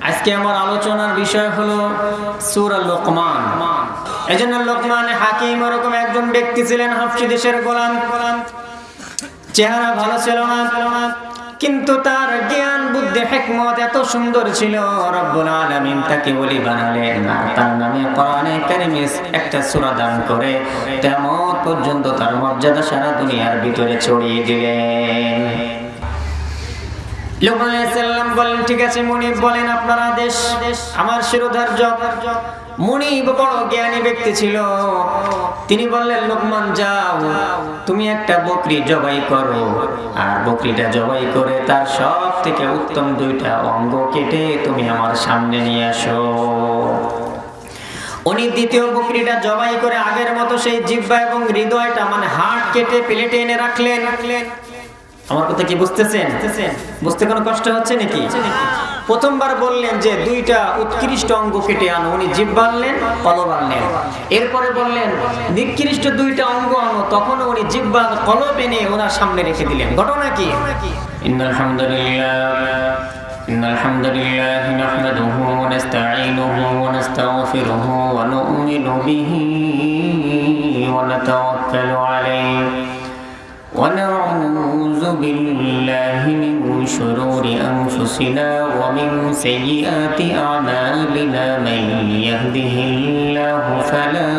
আজকে আমার আলোচনার বিষয় হলো সুরা লোকমান। এই জন্য লোকমান হাকিম ওরকম একজন ব্যক্তি ছিলেন হাফসি দেশের গোলাম। গোলাম চেহারা ভালো ছিল না। কিন্তু তার জ্ঞান, বুদ্ধি, হেকমত এত সুন্দর ছিল, রব্বুল আলামিন তাকে বলি বানালেন। আর তার নামে কোরআনে কারিমে একটা সূরা দান করে তেমন পর্যন্ত তার মর্যাদা সারা দুনিয়ার ভিতরে ছড়িয়ে দিলেন। বলেন, ঠিক আছে মুনিব, বলেন আপনার আদেশ। আমার শিরোধার্য। মুনিব বড় জ্ঞানী ব্যক্তি ছিল। তিনি বললেন, লোকমান, যাও। তুমি একটা বকরি জবাই করো। আর বকরিটা জবাই করে তার সব থেকে উত্তম দুইটা অঙ্গ কেটে তুমি আমার সামনে নিয়ে আসো। উনি দ্বিতীয় বকরিটা জবাই করে আগের মতো সেই জিব্বা এবং হৃদয়টা মানে হাট কেটে প্লেটে এনে রাখলেন রাখলেন। আমার কথা কি বুঝতেছেন বুঝতে কোনো কষ্ট হচ্ছে নাকি প্রথমবার বললেন যে দুইটা উৎকৃষ্ট অঙ্গ কেটে আনো উনি জিভ আনলেন কলব আনলেন এরপরে বললেন নিকৃষ্ট দুইটা অঙ্গ আনো তখন উনি জিব্বা কলব এনে ওনার সামনে রেখে দিলেন ঘটনা কি ইন্নাল হামদুলিল্লাহ إن الحمد لله نحمده ونستعينه ونستغفره ونؤمن به ونتوكل عليه ونعوذ بالله من شرور أنفسنا ومن سيئات أعمالنا من يهده الله فلا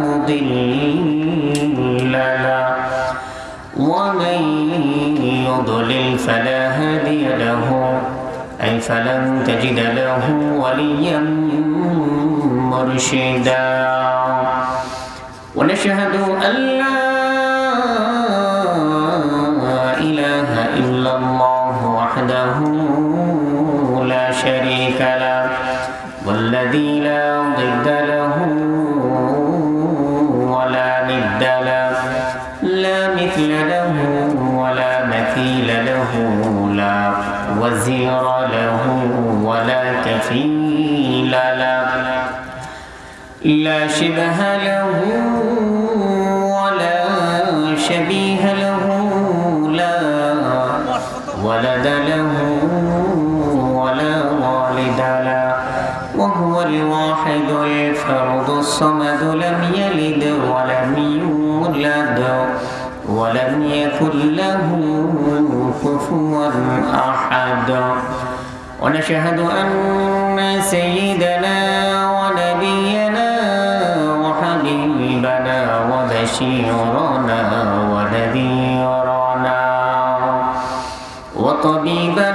مضل له. ومن يضلل فلا هادي له. أي فلن تجد له وليا مرشدا. ونشهد أن لا لا شبه له ولا شبيه له لا ولد له ولا والد له. وهو الواحد الفرد الصمد لم يلد ولم يولد ولم يكن له كفوا أحد. ونشهد أن سيدنا شيرنا ونذيرنا وطبيبا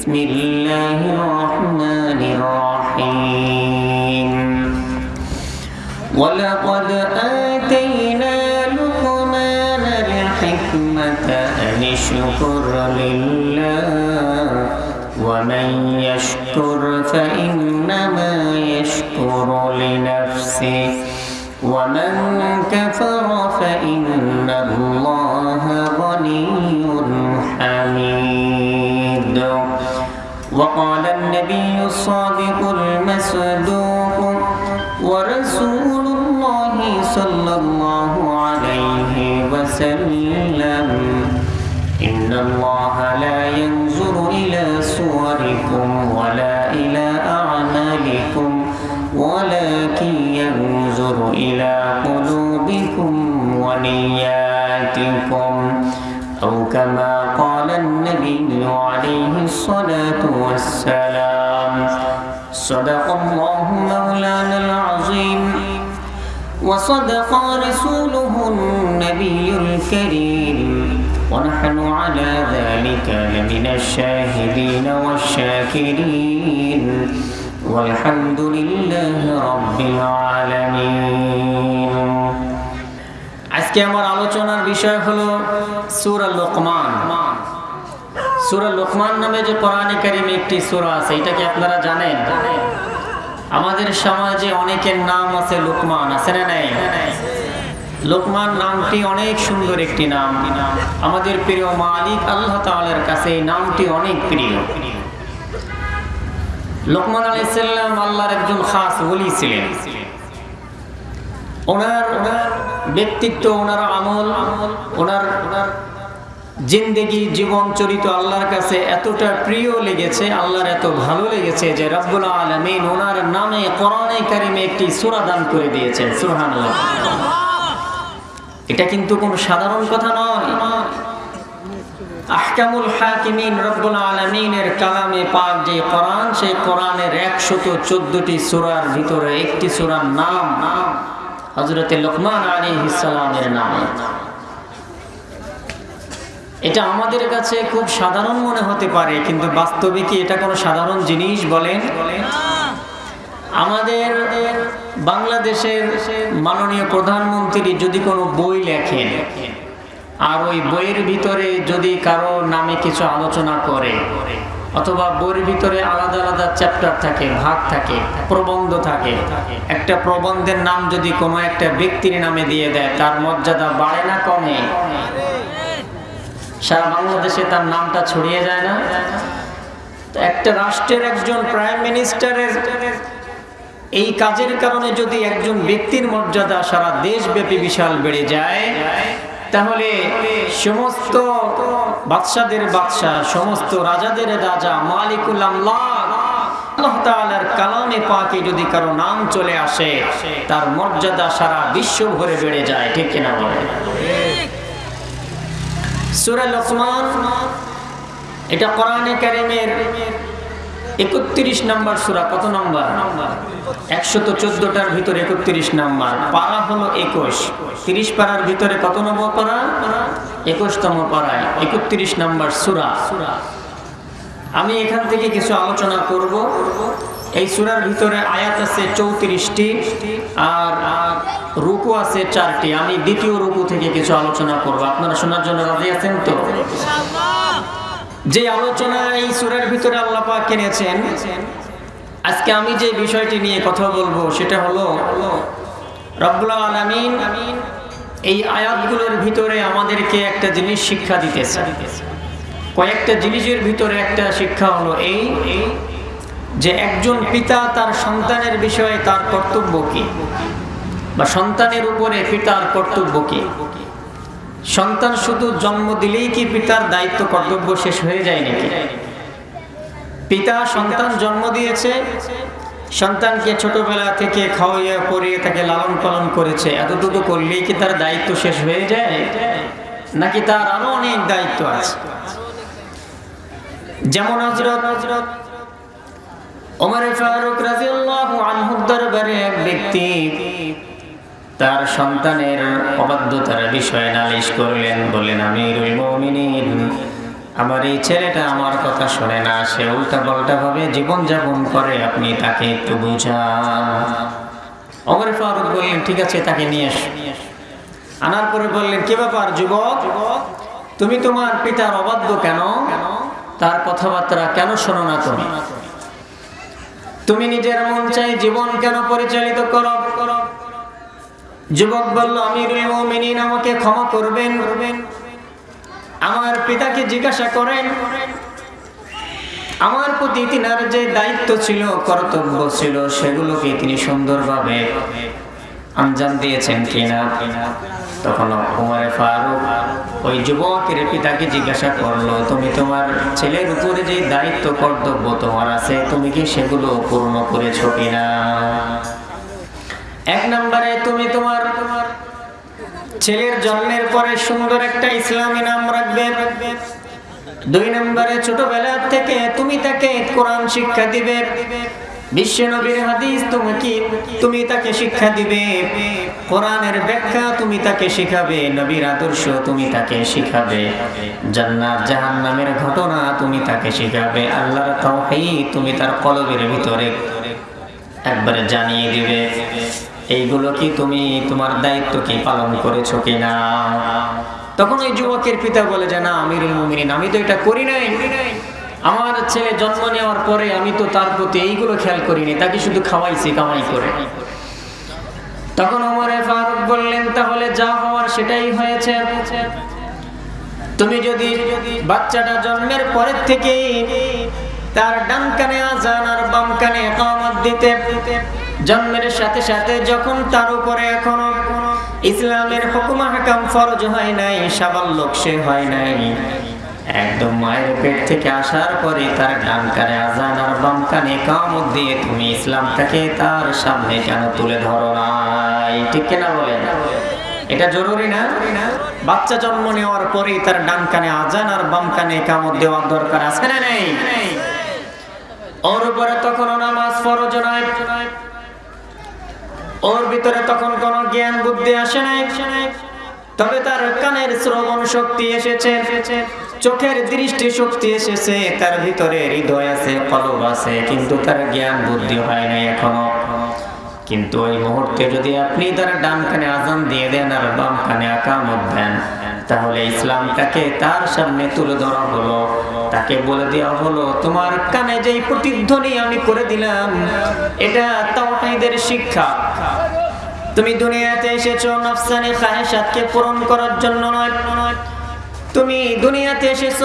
بسم الله الرحمن الرحيم. ولقد آتينا لقمان الحكمة أن اشكر لله ومن يشكر فإنما وقال النبي الصادق المصدوق ورسول الله صلى الله عليه وسلم. إن الله لا ينظر إلى صوركم ولا إلى أعمالكم ولكن ينظر إلى قلوبكم ونياتكم. كما قال النبي عليه الصلاة والسلام. صدق الله مولانا العظيم. وصدق رسوله النبي الكريم. ونحن على ذلك لمن الشاهدين والشاكرين. والحمد لله رب العالمين. আজকে আমার আলোচনার বিষয় হলো সূরা লোকমান। সূরা লোকমান নামে যে কোরআনে কারিমে একটি সূরা আছে, এটা কি আপনারা জানেন? আমাদের সমাজে অনেকের নাম আছে লোকমান, আছে না নাই? লোকমান নামটি অনেক সুন্দর একটি নাম। আমাদের প্রিয় মালিক আল্লাহ তাআলার কাছে এই নামটি অনেক প্রিয়। লোকমান আলাইসাল্লাম আল্লাহর একজন খাস ওলি ছিলেন। ওনার ওনার ব্যক্তিত্ব, ওনার আমল, ওনার ওনার জিন্দেগি, জীবন চরিত আল্লাহর কাছে এতটা প্রিয় লেগেছে, আল্লাহর এত ভালো লেগেছে যে রব্বুল আলমিন ওনার নামে কোরআনে কারিমে একটি সূরা দান করে দিয়েছেন, সুবহানাল্লাহ। এটা কিন্তু কোনো সাধারণ কথা নয়। আহকামুল হাকিমিন রব্বুল আলমিনের কালামে পাক যে কোরআন, সেই কোরআনের একশত চোদ্দটি সূরার ভিতরে একটি সূরার নাম নাম হজরতে লোকমান আলী ইসালামের নামে। এটা আমাদের কাছে খুব সাধারণ মনে হতে পারে, কিন্তু বাস্তবে কি এটা কোনো সাধারণ জিনিস বলেন? আমাদের বাংলাদেশের মাননীয় প্রধানমন্ত্রী যদি কোনো বই লেখেন, আর ওই বইয়ের ভিতরে যদি কারও নামে কিছু আলোচনা করে অথবা বইয়ের ভিতরে আলাদা আলাদা চ্যাপ্টার থাকে, ভাগ থাকে, প্রবন্ধ থাকে। একটা প্রবন্ধের নাম যদি কোনো একটা ব্যক্তির নামে দিয়ে দেয়, তার মর্যাদা বাড়ে না কমে? সারা বাংলাদেশে তার নামটা ছড়িয়ে যায় না? একটা রাষ্ট্রের একজন প্রাইম মিনিস্টারের এই কাজের কারণে যদি একজন ব্যক্তির মর্যাদা সারা দেশব্যাপী বিশাল বেড়ে যায় তাহলে সমস্ত বাদশাদের বাদশাহ সমস্ত রাজাদের রাজা, মালিকুল আল্লাহ যদি কারও নাম চলে আসে, তার মর্যাদা সারা বিশ্ব ভরে বেড়ে যায় বলে এটা কোরআনে কারিমের একত্রিশ নাম্বার সূরা কত নাম্বার? একশত চোদ্দটার ভিতরে একত্রিশ নাম্বার। পাড়া হলো একুশ। তিরিশ পাড়ার ভিতরে কত নম্বর পারা? একুশতম পাড়ায় একত্রিশ নাম্বার সূরা। আমি এখান থেকে কিছু আলোচনা করব। এই সূরার ভিতরে আয়াত আছে চৌত্রিশটি আর রুকু আছে চারটি। আমি দ্বিতীয় রুকু থেকে কিছু আলোচনা করব। আপনারা শোনার জন্য রাজি আছেন তো? যে আলোচনা এই সূরার ভিতরে আল্লাহ পাক কিনেছেন আজকে আমি যে বিষয়টি নিয়ে কথা বলব সেটা হলো, রব্বুল আলামিন এই আয়াতগুলোর ভিতরে আমাদেরকে একটা জিনিস শিক্ষা দিতেছে। কয়েকটা জিনিসের ভিতরে একটা শিক্ষা হলো এই যে একজন পিতা তার সন্তানের বিষয়ে তার কর্তব্য কি? বা সন্তানের উপরে পিতার কর্তব্য কি? সন্তান শুধু জন্ম দিলেই কি পিতার দায়িত্ব কর্তব্য শেষ হয়ে যায় নাকি? পিতা সন্তান জন্ম দিয়েছে, সন্তানকে ছোটবেলা থেকে খাওয়াইয়া পরিয়ে তাকে লালন পালন করেছে। এতটুকু করলেই কি তার দায়িত্ব শেষ হয়ে যায়? নাকি তার আরও অনেক দায়িত্ব আছে? যেমন হজরত হজরত ওমর ফারুক রাজিয়াল্লাহু আনহুর দরবারে ব্যক্তি তার সন্তানের অবাধ্যতার বিষয়ে নালিশ করলেন, বললেন, আমিরুল মুমিনিন, আমার এই ছেলেটা আমার কথা শোনে না, সে উল্টা পাল্টা ভাবে জীবনযাপন করে, আপনি তাকে একটু বুঝান। অমরে ফারুক বললেন, ঠিক আছে, তাকে নিয়ে এস আনার পরে বললেন, কি ব্যাপার যুবক? তুমি তোমার পিতার অবাধ্য কেন? তার কথাবার্তা কেন শোনো না তুমি? তুমি নিজের মন চাই জীবন কেন পরিচালিত করো? যুবক বলল মুমিনিন, আমাকে ক্ষমা করবেন। আমার পিতাকে জিজ্ঞাসা করেন, আমার প্রতি তিনার যে দায়িত্ব ছিল, কর্তব্য ছিল, সেগুলোকে তিনি সুন্দরভাবে আঞ্জাম দিয়েছেন কিনা? তখন উমরে ফারুক ওই যুবকের পিতাকে জিজ্ঞাসা করল, তুমি তোমার ছেলের উপরে যে দায়িত্ব, কর্তব্য তোমার আছে, তুমি কি সেগুলো পূর্ণ করেছ কিনা? এক নম্বরে তুমি তোমার ছেলের জন্মের পরে সুন্দর একটা ইসলামী নাম রাখবে। দুই নম্বরে ছোটবেলা থেকে তুমি তাকে কোরআন শিক্ষা দিবে। বিশ্ব নবীর হাদিস তুমি তাকে শিক্ষা দিবে। ব্যাখ্যা তুমি তাকে শিখাবে। নবীর আদর্শ তুমি তাকে শিখাবে। জান্নাত, জাহান্নামের ঘটনা তুমি তাকে শিখাবে। আল্লাহর তুমি তার কলবের ভিতরে একবারে জানিয়ে দিবে। এইগুলো কি তুমি তোমার দায়িত্ব কি পালন করেছ কিনা? তখন ওই যুবকের পিতা বলে যে, না, আমিরুল মুমিনিন, আমি তো এটা করি নাই। আমার ছেলে জন্ম নেওয়ার পরে আমি তো তার প্রতি এইগুলো খেয়াল করিনি, তাকে শুধু খাওয়াইছি, কামাই করে। তখন ওমরে ফারুক বললেন, তাহলে যা হওয়ার সেটাই হয়েছে। তুমি যদি বাচ্চাটা জন্মের পরের থেকে তার ডান কানে, আজান আর বাম কানে একামত দিতে জন্মের সাথে সাথে যখন তার উপরে এখনও ইসলামের হুকুম হাকাম ফরজ হয় নাই সাবাল্যক সে হয় নাই। একদম মায়ের পেট থেকে আসার পরে তার ডান কানে আজান আর বাম কানে কামত দিয়ে তুমি ইসলামটাকে তার সামনে কেন তুলে ধরো নাই? ঠিক কিনা বলেন? এটা জরুরি না? বাচ্চা জন্ম নেওয়ার পরেই তার ডান কানে আজান আর বাম কানে কামত দেওয়ার দরকার আছে না নেই? ওর উপরে তখন নামাজ ফরজ নয়। ওর ভিতরে তখন কোন জ্ঞান, বুদ্ধি আসে নাই। তবে তার কানের শ্রবণ শক্তি এসেছে, চোখের দৃষ্টি শক্তি এসেছে, তার ভিতরে হৃদয় আছে, কলব আছে, কিন্তু তার জ্ঞান, বুদ্ধি হয় নাই এখনও। কিন্তু ওই মুহূর্তে যদি আপনি তার ডান কানে আজান দিয়ে দেন আর বাম কানে আকামত দেন, তাহলে ইসলামটাকে তার সামনে তুলে ধরা হলো। তাকে বলে দেওয়া হলো, তোমার কানে যেই প্রতিধ্বনি আমি করে দিলাম, এটা তাওহীদের শিক্ষা। তুমি দুনিয়াতে এসেছ নফসানি খাহেশাতকে পূরণ করার জন্য নয়। তুমি দুনিয়াতে এসেছ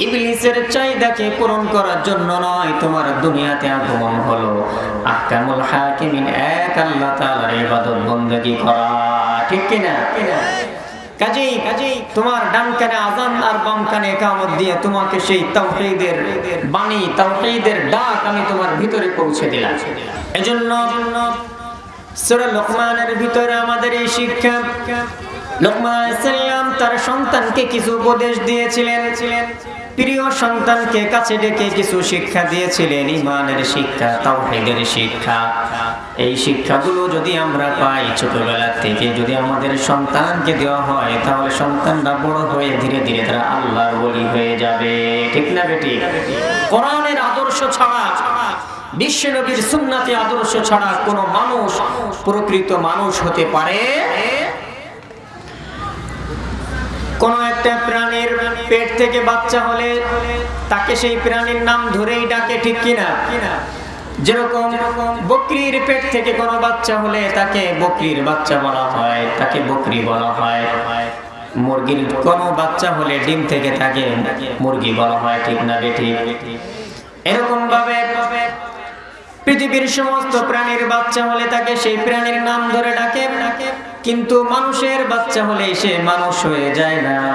ইবলিসের চাহিদাকে পূরণ করার জন্য নয়। তোমার দুনিয়াতে আগমন হলো। আকামুল হাকিমিন, এক আল্লাহ তাআলার ইবাদত বندگی করা। ঠিক কি না কাজেই কাজেই তোমার ডান কানে আজান আর বাম কানে একামত দিয়ে তোমাকে সেই তাওহীদের বাণী, তাওহীদের ডাক আমি তোমার ভিতরে পৌঁছে দিলাম। এজন্য লোকমানের ভিতরে আমাদের এই শিক্ষা। লোকমান তার সন্তানকে কিছু উপদেশ দিয়েছিলেন। প্রিয় সন্তানকে কাছে ডেকে কিছু শিক্ষা দিয়েছিলেন, ইমানের শিক্ষা, তাওহীদের শিক্ষা। এই শিক্ষাগুলো যদি আমরা পাই ছোটবেলা থেকে, যদি আমাদের সন্তানকে দেওয়া হয়, তাহলে সন্তানরা বড় হয়ে ধীরে ধীরে তারা আল্লাহর বলি হয়ে যাবে। ঠিক না বেটি? কোরআনের আদর্শ ছাড়া বিশ্ব নবীর সুন্নাতি আদর্শ ছাড়া কোনো মানুষ, প্রকৃত মানুষ হতে পারে? কোন একটা প্রাণীর পেট থেকে বাচ্চা হলে তাকে সেই প্রাণীর নাম ধরেই ডাকে, ঠিক কিনা? যেরকম বকরির পেট থেকে কোনো বাচ্চা হলে তাকে বকরির বাচ্চা বলা হয়, তাকে বকরি বলা হয়। মুরগির কোনো বাচ্চা হলে ডিম থেকে তাকে মুরগি বলা হয়, ঠিক না বেটি এরকম ভাবে পৃথিবীর সমস্ত প্রাণীর বাচ্চা হলে তাকে সেই প্রাণীর নাম ধরে ডাকে। কিন্তু মানুষের বাচ্চা হলে সে মানুষ হয়ে যায় না।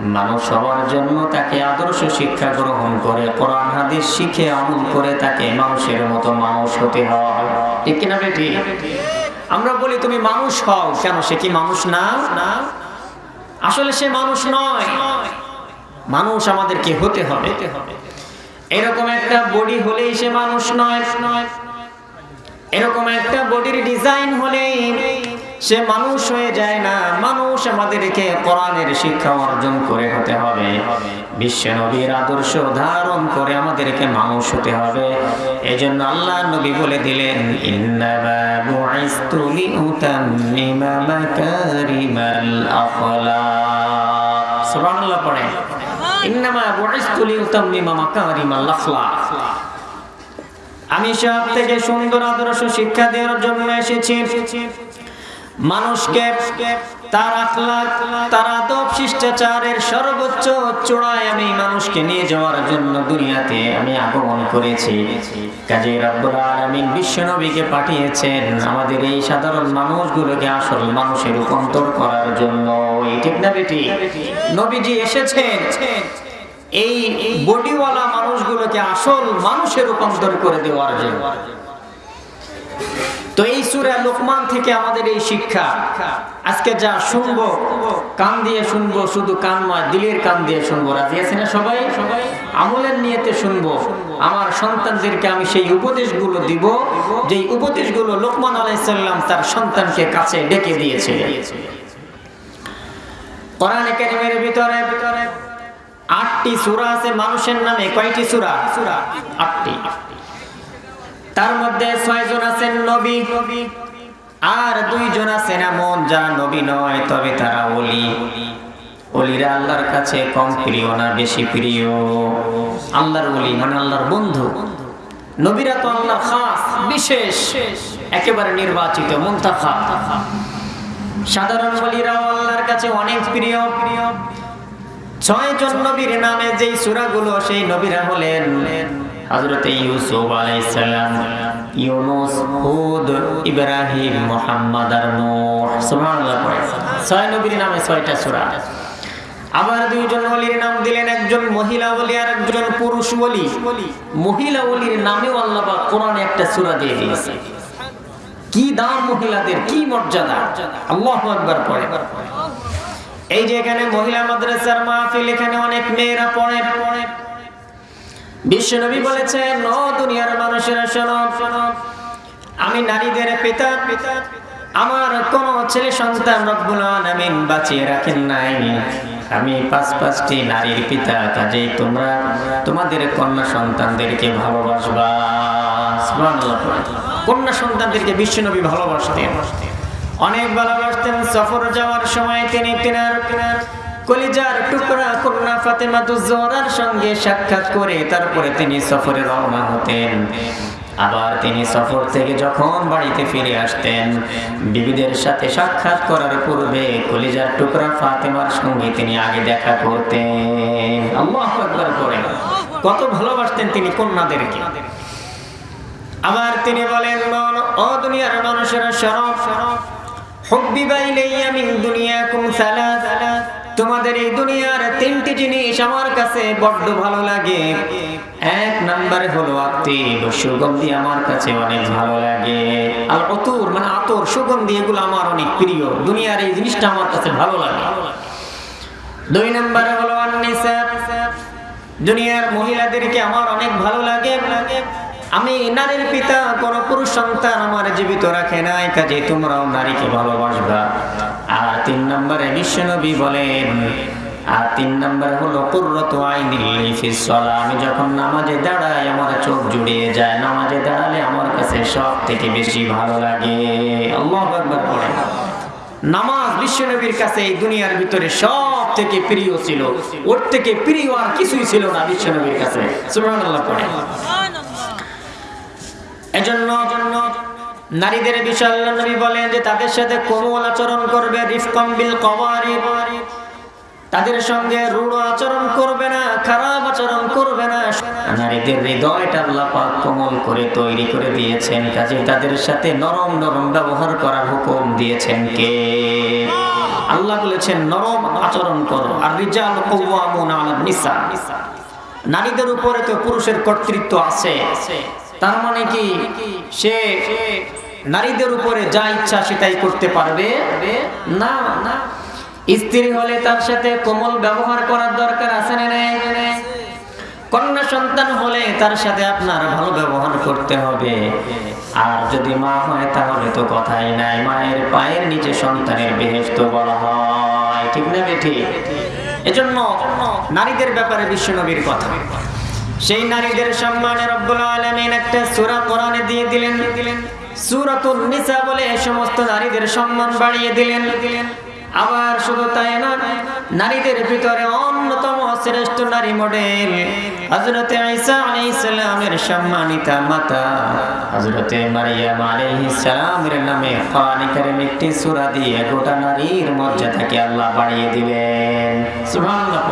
মানুষ হওয়ার জন্য তাকে আদর্শ শিক্ষা গ্রহণ করে, কোরআন, হাদিস শিখে আমল করে তাকে মানুষের মতো মানুষ হতে হয়। ঠিক কিনা বেটি? আমরা বলি, তুমি মানুষ হও। কেন? সে কি মানুষ না না? আসলে সে মানুষ নয়। মানুষ আমাদেরকে হতে হবে। এরকম একটা বডি হলেই সে মানুষ নয়। এরকম একটা বডির ডিজাইন হলেই সে মানুষ হয়ে যায় না। মানুষ আমাদেরকে কোরআনের শিক্ষা অর্জন করে হতে হবে। বিশ্ব নবীর আদর্শ ধারণ করে আমাদেরকে মানুষ হতে হবে। এই জন্য আল্লাহ নবী বলে দিলেন পড়ে আমি সব থেকে সুন্দর আদর্শ শিক্ষা দেওয়ার জন্য এসেছি। মানুষকে তার আখলাক তার আদব, শিষ্টাচারের সর্বোচ্চ চূড়ায় আমি মানুষকে নিয়ে যাওয়ার জন্য দুনিয়াতে আমি আগমন করেছি। কাজে রব্বুল আলামিন বিশ্ব নবীকে পাঠিয়েছেন আমাদের এই সাধারণ মানুষগুলোকে আসল মানুষে রূপান্তর করার জন্য। এই ঠিক না বেটি? নবীজি এসেছেন। এই বডিওয়ালা মানুষগুলোকে আসল মানুষে রূপান্তর করে দেওয়ার জন্য। তো এই সুরা লোকমান থেকে আমাদের এই শিক্ষা। আজকে যা শুনব, কান দিয়ে শুনব, শুধু কান নয়, দিলের কান দিয়ে শুনব। রাজি আছে না সবাই? সবাই আমলের নিয়েতে শুনব। আমার সন্তানদেরকে আমি সেই উপদেশগুলো দিব, যেই উপদেশগুলো লোকমান আলাইসাল্লাম তার সন্তানকে কাছে ডেকে দিয়েছে। কোরআন একাডেমির ভিতরে ভিতরে আটটি সূরা আছে, মানুষের নামে কয়টি সুরা সূরা? আটটি। তার মধ্যে ছয়জন আছেন নবী। আর দুইজন আছেন এমন যারা নবী নয়, তবে তারা অলি অলিরা আল্লাহর কাছে কম প্রিয় না বেশি প্রিয়। আল্লাহর অলি মানে আল্লাহর বন্ধু। নবীরা তো আল্লাহ খাস, বিশেষ, একেবারে নির্বাচিত, মুন্তাখা। সাধারণ ওলিরাও আল্লাহর কাছে অনেক প্রিয় প্রিয়। ছয় জন নবীর নামে যেই সূরাগুলো, সেই নবীরা হলেন হযরত ইউসুফ আলাইহিস সালাম ইউনুস, হুদ, ইব্রাহিম, মুহাম্মদ আর নূহ, সুবহানাল্লাহ ছয় নবীর নামে ছয়টা সূরা। আবার দুইজন ওলির নাম দিলেন একজন মহিলা ওলি আর একজন পুরুষ ওলি মহিলা ওলির নামেও আল্লাহ পাক কোরআনে একটা সূরা দিয়ে দিয়েছে। কি দাম মহিলাদের, কি মর্যাদা? আল্লাহু আকবার পড়ে। এই যে এখানে মহিলা মাদ্রাসার মাহফিল, এখানে অনেক মেয়েরা পড়ে পড়ে। বিশ্বনবী বলেছেন, ও দুনিয়ার মানুষেরা, শোনো, আমি নারীদের পিতা। পিতা আমার কোন ছেলে সন্তান রব্বুল আলামিন বাঁচিয়ে রাখেন নাই। আমি পাঁচ পাঁচটি নারীর পিতা, কাজেই তোমরা তোমাদের কন্যা সন্তানদেরকে ভালোবাসবা। কন্যা সন্তানদেরকে বিশ্বনবী ভালোবাসতেন। অনেক ভালোবাসতেন। সফর যাওয়ার সময় তিনি তিনার তিনার কলিজার টুকরা কন্যা ফাতেমাতু জোহরার সঙ্গে সাক্ষাৎ করে তারপরে তিনি সফরে রওনা হতেন। আবার তিনি সফর থেকে যখন বাড়িতে ফিরে আসতেন, বিবিদের সাথে সাক্ষাৎ করার পূর্বে কলিজার টুকরা ফাতেমার সঙ্গে তিনি আগে দেখা করতেন। আল্লাহু আকবার করে। কত ভালোবাসতেন তিনি কন্যাদেরকে। আবার তিনি বলেন ও দুনিয়ার মানুষেরা সরব। সরব হুব্বিবা ইলাইয়া মিন দুনিয়াকুম সালাস তোমাদের এই দুনিয়ার তিনটি জিনিস আমার কাছে বড্ড ভালো লাগে। এক নম্বরে হলো আত্মীয়, সুগন্ধি আমার কাছে অনেক ভালো লাগে। আর অতুর মানে আতর, সুগন্ধি, এগুলো আমার অনেক প্রিয়। দুনিয়ার এই জিনিসটা আমার কাছে ভালো লাগে। দুই নম্বরে হলো দুনিয়ার মহিলাদেরকে আমার অনেক ভালো লাগে। আমি নারীর পিতা, কোন পুরুষ সন্তান আমার জীবিত রাখে নাই কাজে তোমরাও নারীকে ভালোবাসবা। নম্বরে বিশ্বনবী বলেন আর তিন নম্বর হলো কুর্রত আমি যখন নামাজে দাঁড়াই আমার চোখ জুড়িয়ে যায়। নামাজে দাঁড়ালে আমার কাছে সব থেকে বেশি ভালো লাগে। আল্লাহ একবার পড়ে। নামাজ বিশ্বনবীর কাছে এই দুনিয়ার ভিতরে সব থেকে প্রিয় ছিল। ওর থেকে প্রিয় আর কিছুই ছিল না বিশ্বনবীর কাছে। সুবহানাল্লাহ পড়ে। এজন্য জন্য নারীদের বিষয় আল্লাহ নবী বলেন যে তাদের সাথে কোমল আচরণ করবে, রিফকম বিল তাদের সঙ্গে রূঢ় আচরণ করবে না, খারাপ আচরণ করবে না। নারীদের হৃদয়টা আল্লাহ কোমল করে তৈরি করে দিয়েছেন। কাজে তাদের সাথে নরম নরম ব্যবহার করার হুকুম দিয়েছেন কে? আল্লাহ বলেছেন, নরম আচরণ করো। আর রিজাল নিসা। নারীদের উপরে তো পুরুষের কর্তৃত্ব আছে। তার মানে কি? সে নারীদের উপরে যা ইচ্ছা সেটাই করতে পারবে। না না। স্ত্রী হলে তার সাথে কোমল ব্যবহার করার দরকার আছে না কন্যা সন্তান হলে তার সাথে আপনার ভালো ব্যবহার করতে হবে। আর যদি মা হয়, তাহলে তো কথাই নাই। মায়ের পায়ের নিচে সন্তানের বেহেস্ত বলা হয়। ঠিক না বেঠি? এজন্য নারীদের ব্যাপারে বিশ্বনবীর কথা। সেই নারীদের সম্মানে রব্বুল আলামিন একটা সূরা কোরআনে দিয়ে দিলেন দিলেন। সূরাতুন নিসা বলে সমস্ত নারীদের সম্মান বাড়িয়ে দিলেন। আবার শুধু তাই না নারীদের ভিতরে অন্যতম শ্রেষ্ঠ নারী মডেল সম্মানিতা মাতা। হযরতে মারিয়াম আলাইহিস নামে একটি সূরা দিয়ে গোটা নারীর মর্যাদাকে আল্লাহ বাড়িয়ে দিলেন। সুবহানাল্লাহ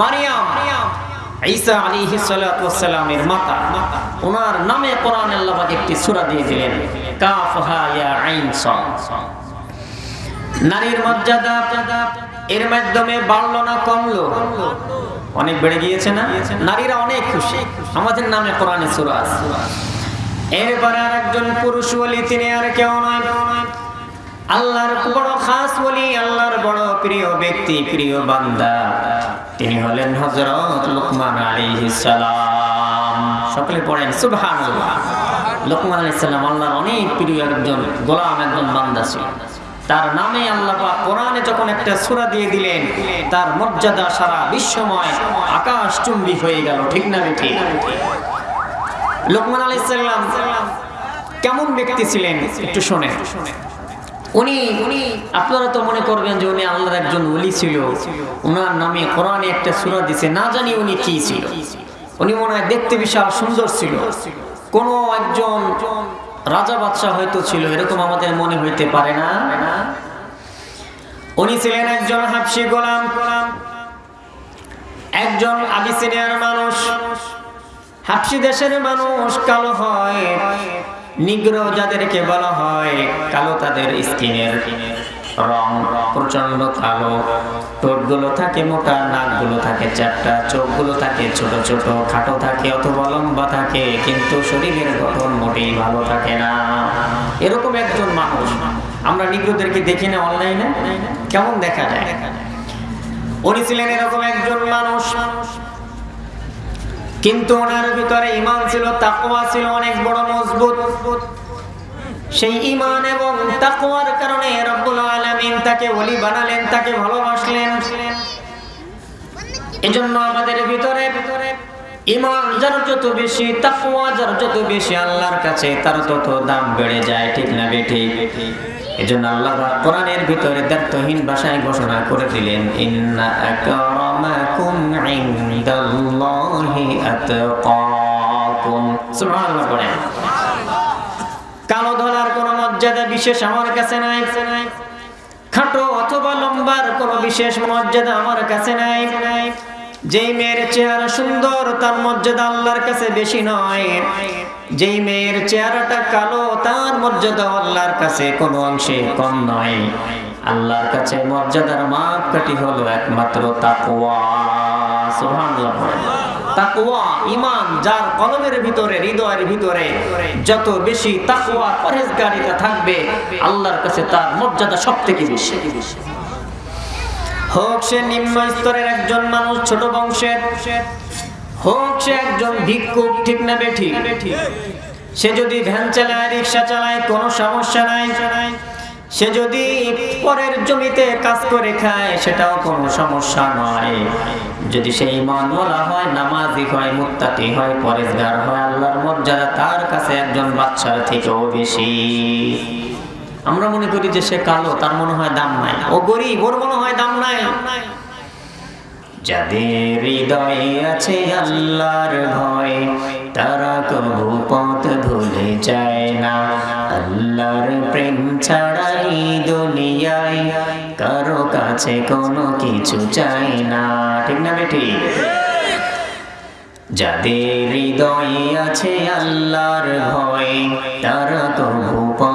মারিয়াম ঈসা সালাতু ওয়াসসালামের মাতা। ওনার নামে কোরআন আল্লাহ একটি সূরা দিয়ে দিলেন। নারীর মর্যাদা এর মাধ্যমে বাড়লো না কমলো? অনেক বেড়ে গিয়েছে না? নারীরা অনেক খুশি। আমাদের নামে কোরআনে সূরা এরপরে আর একজন পুরুষ বলি, তিনি আর কেউ নয়। আল্লাহর বড় খাস বলি, আল্লাহর বড় প্রিয় ব্যক্তি, প্রিয় বান্দা। তিনি হলেন হজরত লোকমান আলাইহিস সালাম। সকলে পড়েন, সুবহানাল্লাহ। লুকমান আলাইহিস সালাম আল্লাহর অনেক প্রিয় একজন, গোলাম একজন বান্দা ছিল তার নামে আল্লাহ কোরআনে যখন একটা সূরা দিয়ে দিলেন, তার মর্যাদা সারা বিশ্বময় আকাশ চুম্বি হয়ে গেল, ঠিক না ঠিক লোকমান আলাইহিস সালাম কেমন ব্যক্তি ছিলেন? একটু শোনেন। উনি উনি, আপনারা তো মনে করবেন যে উনি আল্লাহর একজন ওলি ছিল। ওনার নামে কোরআনে একটা সূরা দিছে, না জানি উনি কি ছিল। উনি মনে হয় দেখতে বিশাল সুন্দর ছিল। কোন একজন রাজা বাদশাহ হয়তো ছিল, এরকম আমাদের মনে হইতে পারে না। উনি ছিলেন একজন হাফসি গোলাম। গোলাম একজন আবিসিনিয়ার মানুষ। হাফসি দেশের মানুষ, কালো হয়। নিগ্র যাদেরকে বলা হয় কালো তাদের স্কিনের রং প্রচণ্ড কালো। ঠোঁটগুলো থাকে মোটা, নাকগুলো থাকে চারটা চোখগুলো থাকে ছোট ছোট, খাটো থাকে অথবা লম্বা থাকে, কিন্তু শরীরের গঠন মোটেই ভালো থাকে না। এরকম একজন মানুষ, আমরা নিগ্রদেরকে দেখি না অনলাইনে? কেমন দেখা যায়? উনি ছিলেন এরকম একজন মানুষ। কিন্তু ওনার ভিতরে ইমান ছিল, তাকওয়া ছিল অনেক বড় মজবুত। সেই ইমান এবং তাকওয়ার কারণে রব্বুল আলামিন তাকে ওলি বানালেন, তাকে ভালোবাসলেন। এজন্য আমাদের ভিতরে ভিতরে ইমান যার যত বেশি, তাকওয়া যার যত বেশি, আল্লাহর কাছে তার তত দাম বেড়ে যায়, ঠিক না বেঠি এজন্য আল্লাহ কোরআনের ভিতরে দায়িত্বহীন ভাষায় ঘোষণা করে দিলেন, ইন্না আকরামাকুম ইনদাল্লাহি কালো ধলার কোনো মর্যাদা বিশেষ আমার কাছে নাই। খাটো অথবা লম্বার কোনো বিশেষ মর্যাদা আমার কাছে নাই। যেই মেয়ের চেহারা সুন্দর, তার মর্যাদা আল্লাহর কাছে বেশি নয়। যেই মেয়ের চেহারাটা কালো, তার মর্যাদা আল্লাহর কাছে কোনো অংশে কম নয়। আল্লাহর কাছে মর্যাদার মাপকাঠি হলো একমাত্র তাকওয়া। সুবহানাল্লাহ। তাকওয়া, ঈমান যার কলমের ভিতরে, হৃদয়ের ভিতরে যত বেশি তাকওয়া, পরহেজগারিতা থাকবে, আল্লাহর কাছে তার মর্যাদা সবথেকে বেশি। হোক সে নিম্ন স্তরের একজন মানুষ ছোট বংশের হোক সে একজন ভিক্ষুক, ঠিক না বেঠি? সে যদি ভ্যান চালায়, রিক্সা চালায়, কোনো সমস্যা নাই। সে যদি পরের জমিতে কাজ করে খায়, সেটাও কোনো সমস্যা নয়। যদি সেই মানওয়ালা হয়, নামাজি হয়, মুত্তাকি হয়, পরেজগার হয়, আল্লাহর মর্যাদা তার কাছে একজন বাচ্চার থেকেও বেশি। আমরা মনে করি যে সে কালো, তার মনে হয় দাম নাই। ও গরিব, ওর মনে হয় দাম নাই। যাদের হৃদয়ে আছে আল্লাহর ভয়, তারা কবু পথ ভুলে যায় না। আল্লাহর প্রেম ছাড়াই দুনিয়ায় কারও কাছে কোনো কিছু চাই না। ঠিক না বেটি? যাদের হৃদয়ে আছে আল্লাহর ভয়, তারা কবু পথ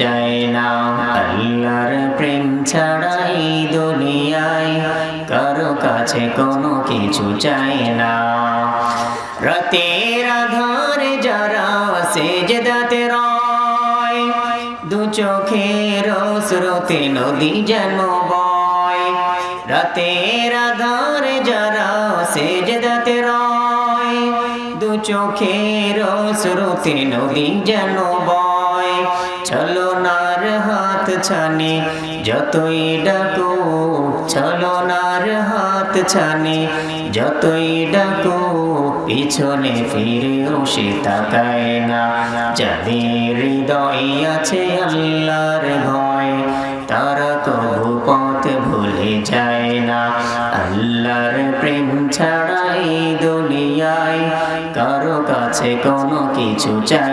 যায় না। আল্লাহর প্রেম ছাড়াই কারও কাছে কোনো কিছু চায় না। রাতের আধারে যারা সেজদাতে রয়, দু চোখের স্রোতে নদী যেন বয়। রাতের আধারে যারা সেজদাতে রয়, দু চোখের স্রোতে নদী যেন ছানি, যতই ডাকো, চলো নার হাত ছানি। যতই ডাকো, পিছনে ফিরেও সে তাকায় না। যাদের হৃদয় আছে আল্লাহর ভয়, তারা কবু পথ ভুলে যায় না। আল্লাহর প্রেম ছাড়াই দুনিয়ায় কারও কাছে কোনো কিছু চায়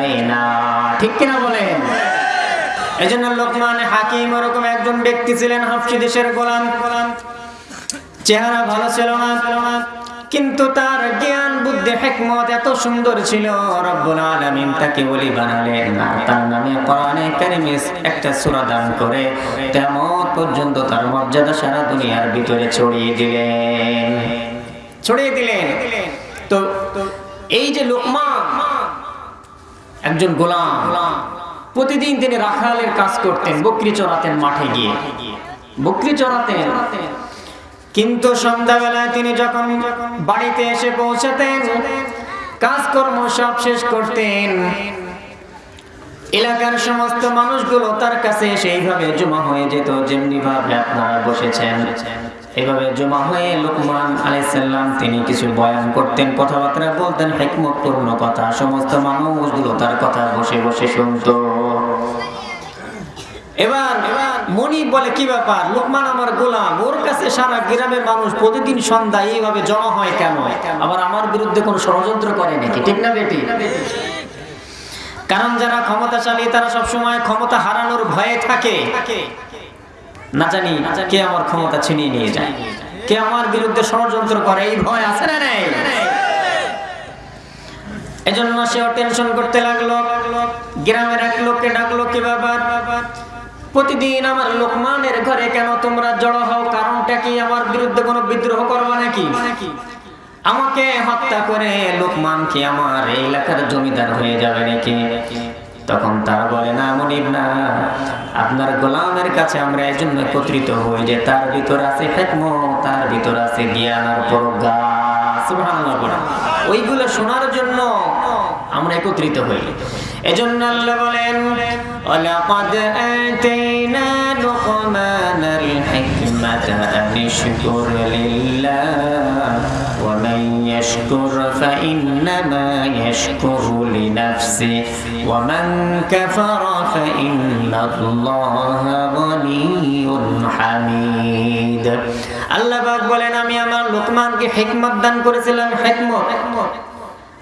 এই জন্য লোকমান হাকিম ওরকম একজন ব্যক্তি ছিলেন হাফসি দেশের গোলাম। গোলাম চেহারা ভালো ছিল না। কিন্তু তার জ্ঞান, বুদ্ধি, হেকমত এত সুন্দর ছিল, রব্বুল আলামিন তাকে ওলি বানালেন। তার নামে কোরআনে কারিমে একটা সূরা দান করে কিয়ামত পর্যন্ত তার মর্যাদা সারা দুনিয়ার ভিতরে ছড়িয়ে দিলেন। ছড়িয়ে দিলেন। তো এই যে লোকমান, একজন গোলাম প্রতিদিন তিনি রাখালের কাজ করতেন, বকরি চড়াতেন মাঠে গিয়ে। বকরি চড়াতেন। কিন্তু সন্ধ্যাবেলায় তিনি যখন বাড়িতে এসে পৌঁছাতেন, কাজকর্ম সব শেষ করতেন। এলাকার সমস্ত মানুষগুলো তার কাছে সেইভাবে জমা হয়ে যেত যেমনি ভাবে আপনারা বসেছেন। এভাবে জমা হয়ে লোকমান আলাইসাল্লাম তিনি কিছু বয়ান করতেন, কথাবার্তা বলতেন, হেকমতপূর্ণ কথা। সমস্ত মানুষগুলো তার কথা বসে বসে শুনতো। এবার মনি বলে, কি ব্যাপার? লোকমান আমার গোলাম, ওর কাছে সারা গ্রামের মানুষ প্রতিদিন সন্ধ্যায় এইভাবে জমা হয় কেন? আবার আমার বিরুদ্ধে কোনো ষড়যন্ত্র করে নাকি? ঠিক না বেটি? কারণ যারা ক্ষমতাশালী, তারা সব সময় ক্ষমতা হারানোর ভয়ে থাকে। না জানি কে আমার ক্ষমতা ছিনিয়ে নিয়ে যায়। কে আমার বিরুদ্ধে ষড়যন্ত্র করে, এই ভয় আছে না নেই? এজন্য সেও টেনশন করতে লাগল। গ্রামের এক লোককে ডাকলো, কি ব্যাপার? প্রতিদিন আমার লোকমানের ঘরে কেন তোমরা জড়ো হও? কারণটা কি আমার বিরুদ্ধে কোনো বিদ্রোহ করবা নাকি? আমাকে হত্যা করে লোকমান কি আমার এই এলাকার জমিদার হয়ে যাবে নাকি? তখন তারা বলে, না মনিব না, আপনার গোলামের কাছে আমরা এই জন্য একত্রিত হই যে তার ভিতর আছে হেকমো তার ভিতর আছে জ্ঞান আর প্রজ্ঞা। ওইগুলো শোনার জন্য আমরা একত্রিত হই এজন্য আল্লাহ বলেন ওয়ালাকাদ আতাইনা লুকমানাল হিকমাতা আনশকুর লিল্লাহ ওয়া মান ইয়াশকুর ফাইন্নামা ইয়াশকুরু লিনাফসিহি ওয়া মান কাফারা ফাইন্নাল্লাহা গনিউন হামিদ আল্লাহ পাক বলেন আমি আমার লোকমানকে হিকমত দান করেছিলাম হিকমত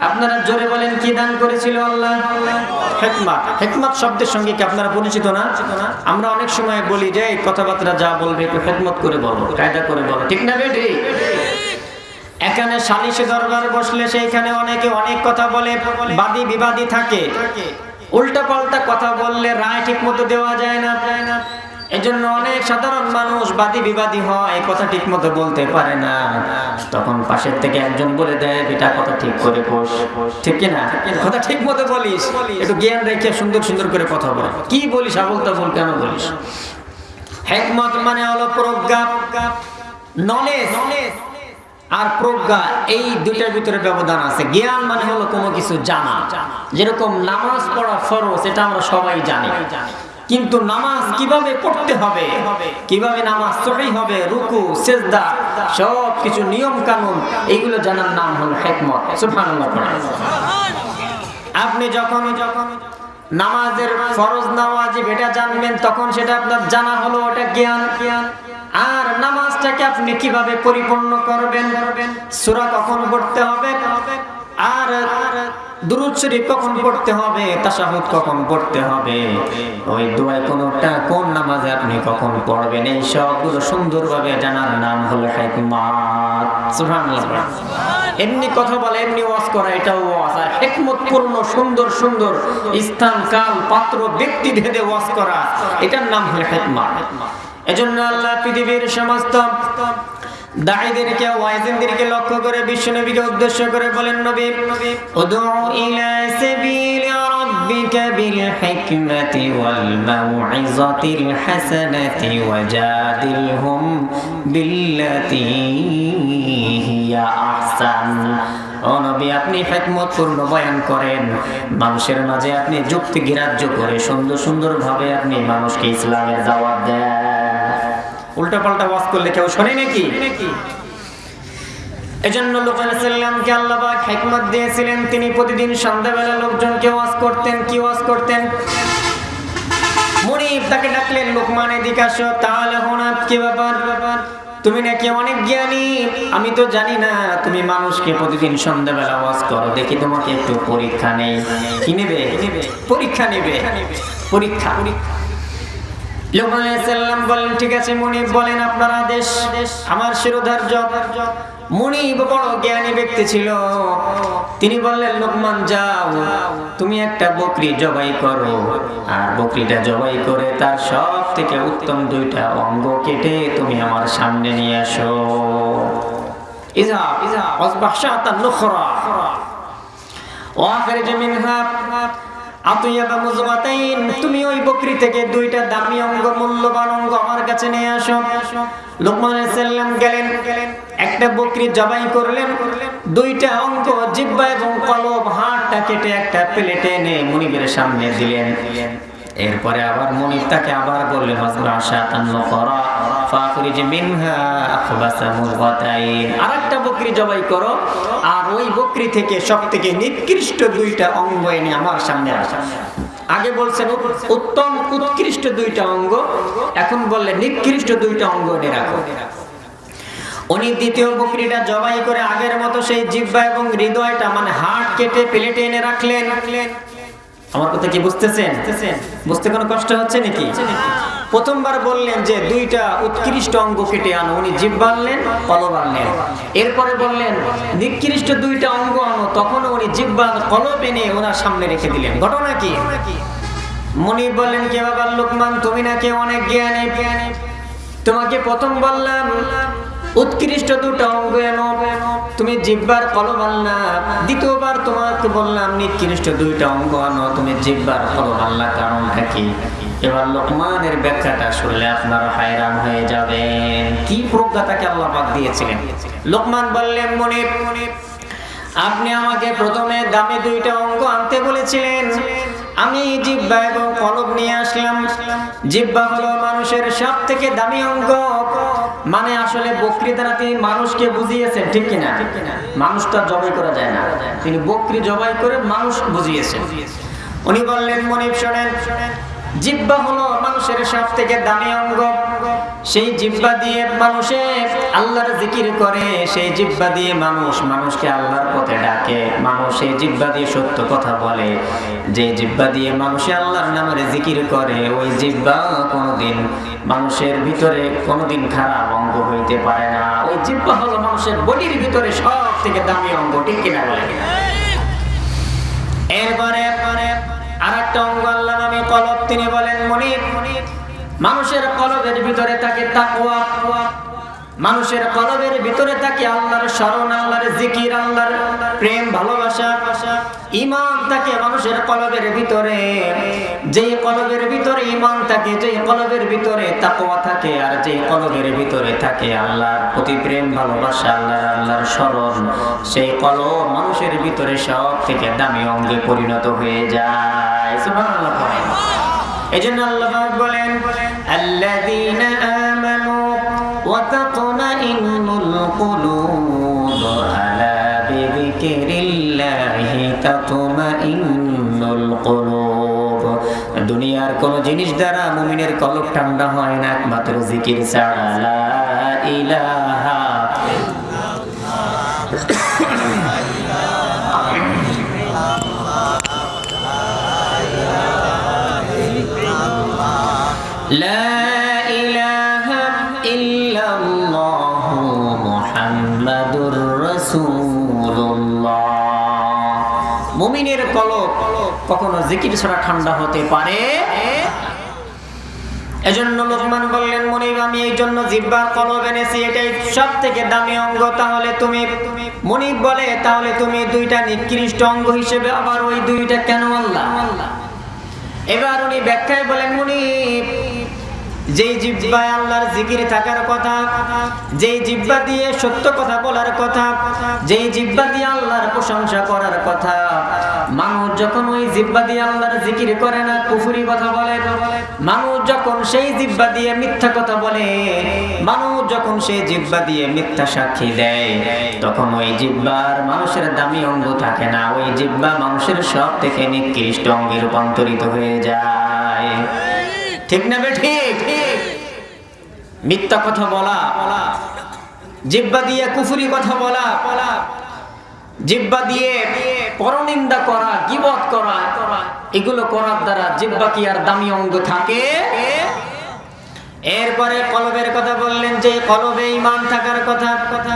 আপনারা জোরে বলেন, কি দান করেছিল আল্লাহ? হেকমত। হেকমত শব্দের সঙ্গে কি আপনারা পরিচিত না? আমরা অনেক সময় বলি যে, এই কথাবার্তা যা বলবে একটু হেকমত করে বলো, কায়দা করে বলো। ঠিক না, বেটি? এখানে সালিশে দরবার বসলে সেইখানে অনেকে অনেক কথা বলে, বাদী বিবাদী থাকে। উল্টা পাল্টা কথা বললে রায় ঠিক মতো দেওয়া যায় না যায় না। এজন্য অনেক সাধারণ মানুষ বাদী বিবাদী হয়, কথা ঠিক মতো বলতে পারে না। তখন পাশের থেকে একজন বলে দেয়, বেটা, কথা ঠিক করে বস। ঠিক কি না কথা ঠিক মতো বলিস। একটু জ্ঞান রেখে সুন্দর সুন্দর করে কথা বল। কি বলিস, আবল তাবল কেন বলিস? হেকমত মানে হলো প্রজ্ঞা নলেজ আর প্রজ্ঞা, এই দুইটার ভিতরে ব্যবধান আছে। জ্ঞান মানে হলো কোনো কিছু জানা। যেরকম নামাজ পড়া ফরজ এটা আমরা সবাই জানি জানি। কিন্তু নামাজ কীভাবে পড়তে হবে? কীভাবে নামাজ সহি হবে? রুকু, সেজদা সব কিছু নিয়ম কানুন এইগুলো জানার নাম হলো হেকমত। আপনি যখন যখন নামাজের ফরজ নামাজি এটা জানবেন, তখন সেটা আপনার জানা হলো ওটা জ্ঞান জ্ঞান। আর নামাজটাকে আপনি কীভাবে পরিপূর্ণ করবেন? সূরা কখন পড়তে হবে? আর দুরুদ শরীফ কখন পড়তে হবে? তাশাহুদ কখন পড়তে হবে? ওই দোয়ায় কোনটা কোন নামাজে আপনি কখন পড়বেন? এই সবগুলো সুন্দরভাবে জানার নাম হলো হিকমত। সুবহানাল্লাহ। এমনি কথা বলে, এমনি ওয়াজ করা, এটাও ওয়াজ। আর হিকমতপূর্ণ, সুন্দর সুন্দর স্থান, কাল, পাত্র, ব্যক্তি ভেদে ওয়াজ করা। এটার নাম হলো হিকমত। এজন্য আল্লাহ পৃথিবীর সমস্ত দাঈদেরকে, ওয়াইজিনদেরকে লক্ষ্য করে বিশ্বনবীকে উদ্দেশ্য করে বলেন, নবী, উদউ ইলা সাবিলি রাব্বিকা বিল হিকমাতি ওয়াল মাউইযাতিল হাসানাতি ওয়াজাদিলহুম বিল্লাতি হিয়া আহসান। ও নবী, আপনি হিকমত পূর্ণ বয়ান করেন। মানুষের মাঝে আপনি যুক্তি গ্রাহ্য করে সুন্দর সুন্দর ভাবে আপনি মানুষকে ইসলামের দাওয়াত দেন। উল্টা পাল্টা ওয়াজ করলে কেউ শোনে নাকি? এজন্য লোক সাল্লামকে আল্লাহ পাক হিকমত দিয়েছিলেন, তিনি প্রতিদিন সন্ধ্যাবেলা লোকজনকে ওয়াজ করতেন। কি ওয়াজ করতেন? মুনিব তাকে ডাকলেন, লোকমান, এদিকে আসো। তাহলে হোনাত কি ব্যাপার ব্যাপার? তুমি নাকি অনেক জ্ঞানী? আমি তো জানি না, তুমি মানুষকে প্রতিদিন সন্ধ্যাবেলা ওয়াজ করো। দেখি তোমাকে একটু পরীক্ষা নেই। কি নেবে? পরীক্ষা নেবে। পরীক্ষা পরীক্ষা। তিনি বললেন, লোকমান, যাও। তুমি একটা বকরি জবাই করো। আর বকরিটা জবাই করে তার সব থেকে উত্তম দুইটা অঙ্গ কেটে তুমি আমার সামনে নিয়ে আসো। ইজা ইজা অসবাহ শাতান নুখরা ওয়াখরিজ মিনহা। তুমি ওই বকরি থেকে দুইটা দামি অঙ্গ, মূল্যবান অঙ্গ আমার কাছে নিয়ে আসো। লোকমান সালাম গেলেন, একটা বকরি জবাই করলেন, দুইটা অঙ্গ জিব্বা এবং কলব, হাড়টা কেটে একটা প্লেটে এনে মুনিবের সামনে দিলেন। এরপরে আবার মনিব তাকে আবার বললেন আরেকটা বকরি জবাই করো, আর ওই বকরি থেকে সবথেকে নিকৃষ্ট দুইটা অঙ্গ এনে আমার সামনে আসা। আগে বলছেন উত- উত্তম, উৎকৃষ্ট দুইটা অঙ্গ। এখন বললেন নিকৃষ্ট দুইটা অঙ্গ এনে রাখো। উনি দ্বিতীয় বকরিটা জবাই করে আগের মতো সেই জিহ্বা এবং হৃদয়টা মানে হাড় কেটে প্লেটে এনে রাখলেন। আমার কথা কি বুঝতেছেন? বুঝতে কোনো কষ্ট হচ্ছে নাকি? প্রথমবার বললেন যে দুইটা উৎকৃষ্ট অঙ্গ কেটে আনো, উনি জিহ্বা আনলেন কলব আনলেন এরপরে বললেন, নিকৃষ্ট দুইটা অঙ্গ আনো তখন উনি জিহ্বা কলব এনে ওনার সামনে রেখে দিলেন। ঘটনা কি? মনি বললেন, কে বাবা লোকমান? তুমি নাকি অনেক জ্ঞানী জ্ঞানী? তোমাকে প্রথম বললাম উৎকৃষ্ট দুটো অঙ্গ এনো তুমি জিব্বার কলম আনলা, দ্বিতীয়বার তোমাকে বললাম, নিকৃষ্ট দুইটা অঙ্গ আনো, তুমি জিব্বার কলম আনলা কারণটা কি? এবার লোকমানের ব্যাখ্যাটা শুনলে আপনারা হায়রান হয়ে যাবেন। কি প্রজ্ঞা তাকে আল্লাহ দিয়েছিলেন? লোকমান বললেন মনে আপনি আমাকে প্রথমে দামি দুইটা অঙ্গ আনতে বলেছিলেন। আমি জিব্বা এবং কলব নিয়ে আসলাম। জিব্বা হলো মানুষের সব থেকে দামি অঙ্গ। মানে আসলে বক্রিতারা তিনি মানুষকে বুঝিয়েছেন, ঠিক কিনা? মানুষটা জবাই করা যায় না। তিনি বক্রি জবাই করে মানুষ বুঝিয়েছেন। উনি বললেন, মনিব শোনেন জিব্বা হলো মানুষের সব থেকে দামি অঙ্গ। সেই জিব্বা দিয়ে মানুষে আল্লাহর জিকির করে, সেই জিব্বা দিয়ে মানুষ মানুষকে আল্লাহর পথে ডাকে। মানুষ সেই জিব্বা দিয়ে সত্য কথা বলে। যে জিব্বা দিয়ে মানুষে আল্লাহর নামের জিকির করে, ওই জিব্বা কোনোদিন মানুষের ভিতরে কোনোদিন খারাপ অঙ্গ হইতে পারে না। ওই জিব্বা হলো মানুষের বডির ভিতরে সব থেকে দামি অঙ্গ, ঠিক কিনা বলে? এরপরে পরে আর একটা অঙ্গ আল্লাহ নামে কলব তিনি বলেন মনির মানুষের কলবের ভিতরে থাকে মানুষের কলবের ভিতরে থাকে আল্লাহর স্মরণ, আল্লাহর জিকির, আল্লাহর প্রেম, ভালোবাসা। ইমান থাকে মানুষের কলবের ভিতরে। যেই কলবের ভিতরে ইমান থাকে, যেই কলবের ভিতরে তাকওয়া থাকে, আর যেই কলবের ভিতরে থাকে আল্লাহর প্রতি প্রেম, ভালোবাসা, আল্লাহর আল্লাহর স্মরণ, সেই কলব মানুষের ভিতরে সব থেকে দামি অঙ্গে পরিণত হয়ে যায়। দুনিয়ার কোন জিনিস দ্বারা মুমিনের কলব ঠান্ডা হয় না একমাত্র জিকির ছাড়া ইলাহা মুমিনের কলব কখনো জিকির ছাড়া ঠান্ডা হতে পারে? এজন্য লোকমান বললেন মনিব, আমি এই জন্য জিব্বার কলব এনেছি, এটাই সব থেকে দামি অঙ্গ। তাহলে তুমি মনিব বলে, তাহলে তুমি দুইটা নিকৃষ্ট অঙ্গ হিসেবে আবার ওই দুইটা কেন আল্লাহ এবার উনি ব্যাখ্যায় বলেন উনি যেই জিব্বায় আল্লাহর জিকির থাকার কথা, যেই জিব্বা দিয়ে সত্য কথা বলার কথা, যেই জিব্বা দিয়ে আল্লাহর প্রশংসা করার কথা, মানুষ যখন ওই জিব্বা দিয়ে আল্লাহর জিকির করে না, কুফুরি কথা বলে, মানুষ যখন সেই জিব্বা দিয়ে মিথ্যা কথা বলে, মানুষ যখন সেই জিব্বা দিয়ে মিথ্যা সাক্ষী দেয়, তখন ওই জিব্বার মানুষের দামি অঙ্গ থাকে না, ওই জিব্বা মানুষের সব থেকে নিকৃষ্ট অঙ্গে রূপান্তরিত হয়ে যায়। ঠিক না বে ঠিক? মিথ্যা কথা বলা, জিব্বা দিয়ে কুফুরি কথা বলা, জিব্বা দিয়ে পরনিন্দা করা, গিবত করা, এগুলো করার দ্বারা জিব্বা কি আর দামি অঙ্গ থাকে? এরপরে কলবের কথা বললেন যে, কলবে ইমান থাকার কথা কথা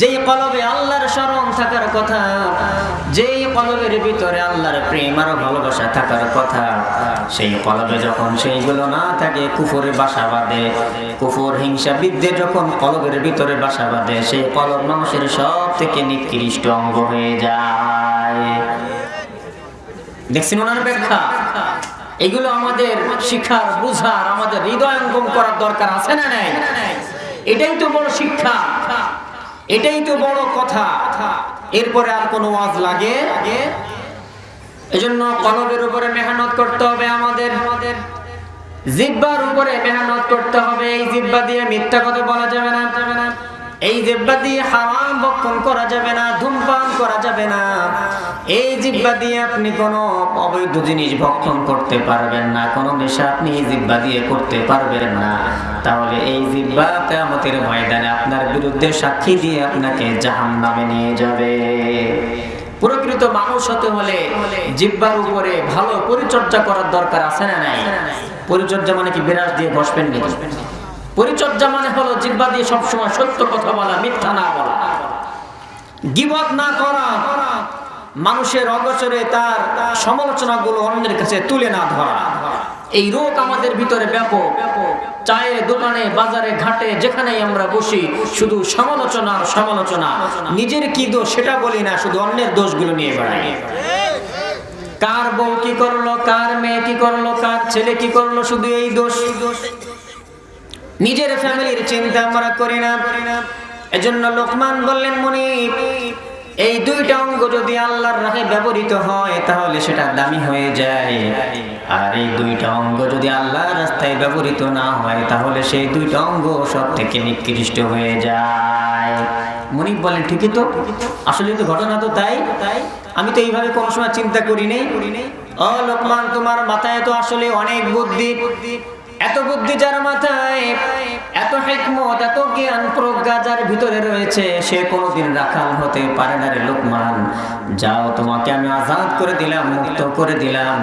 যেই কলবে আল্লাহর স্মরণ থাকার কথা, যেই কলবের ভিতরে আল্লাহর প্রেম আর ভালোবাসা থাকার কথা, সেই কলবে যখন সেইগুলো না থাকে কুফরে বাসা বাঁধে, কুফর হিংসা বিদ্যে যখন কলবের ভিতরে বাসা বাঁধে, সেই কলব মানুষের সব থেকে নিকৃষ্ট অঙ্গ হয়ে যায়। দেখছেন ওনার ব্যাখ্যা? এগুলো আমাদের শিক্ষার বুঝার, আমাদের হৃদয়ঙ্গম করার দরকার আছে না নাই? এটাই তো বড় শিক্ষা। এটাই তো বড় কথা। এরপরে আর কোনো ওয়াজ লাগে? এজন্য কলবের উপরে মেহনত করতে হবে আমাদের। আমাদের জিব্বার উপরে মেহনত করতে হবে। এই জিব্বা দিয়ে মিথ্যা কথা বলা যাবে না যাবে না। এই জিব্বা দিয়ে হারাম বক্ষণ করা যাবে না, ধূমপান করা যাবে না। এই জিব্বা দিয়ে আপনি কোনো অবৈধ জিনিস ভক্ষণ করতে পারবেন না, কোনো নেশা আপনি এই জিব্বা দিয়ে করতে পারবেন না। তাহলে এই জিব্বা কেয়ামতের ময়দানে আপনার বিরুদ্ধে সাক্ষী দিয়ে আপনাকে জাহান নামে নিয়ে যাবে। প্রকৃত মানুষ হতে হলে জিব্বার উপরে ভালো পরিচর্যা করার দরকার আছে না নাই? পরিচর্যা মানে কি বিরাজ দিয়ে বসবেন নি পরিচর্যা মানে হলো জিব্বা দিয়ে সবসময় সত্য কথা বলা, মিথ্যা না বলা। গিবত না করা, মানুষের অগোচরে তার সমালোচনাগুলো অন্যের কাছে তুলে না ধরা। এই রোগ আমাদের ভিতরে ব্যাপক। চায়ের দোকানে, বাজারে, ঘাটে, যেখানেই আমরা বসি, শুধু সমালোচনা সমালোচনা। নিজের কি দোষ সেটা বলি না, শুধু অন্যের দোষগুলো নিয়ে বেড়াই। কার বউ কি করল, কার মেয়ে কি করল, কার ছেলে কি করল, শুধু এই দোষ দোষ। নিজের ফ্যামিলির চিন্তা আমরা করি না। করি না এজন্য লোকমান বললেন মনি এই দুইটা অঙ্গ যদি আল্লাহর রাহে ব্যবহৃত হয়, তাহলে সেটা দামি হয়ে যায়। আর এই দুইটা অঙ্গ যদি আল্লাহর রাস্তায় ব্যবহৃত না হয়, তাহলে সেই দুইটা অঙ্গ সব থেকে নিকৃষ্ট হয়ে যায়। মনিক বলেন ঠিকই তো। আসলে তো ঘটনা তো তাই তাই। আমি তো এইভাবে কোনো সময় চিন্তা করি নেই। ও লোকমান, তোমার মাথায় তো আসলে অনেক বুদ্ধি। এত বুদ্ধি যার মাথায় এত হেকমত এত জ্ঞান প্রজ্ঞা যার ভিতরে রয়েছে সে কোনোদিন রাখাল হতে পারে না রে লোকমান যাও তোমাকে আমি আজাদ করে দিলাম মুক্ত করে দিলাম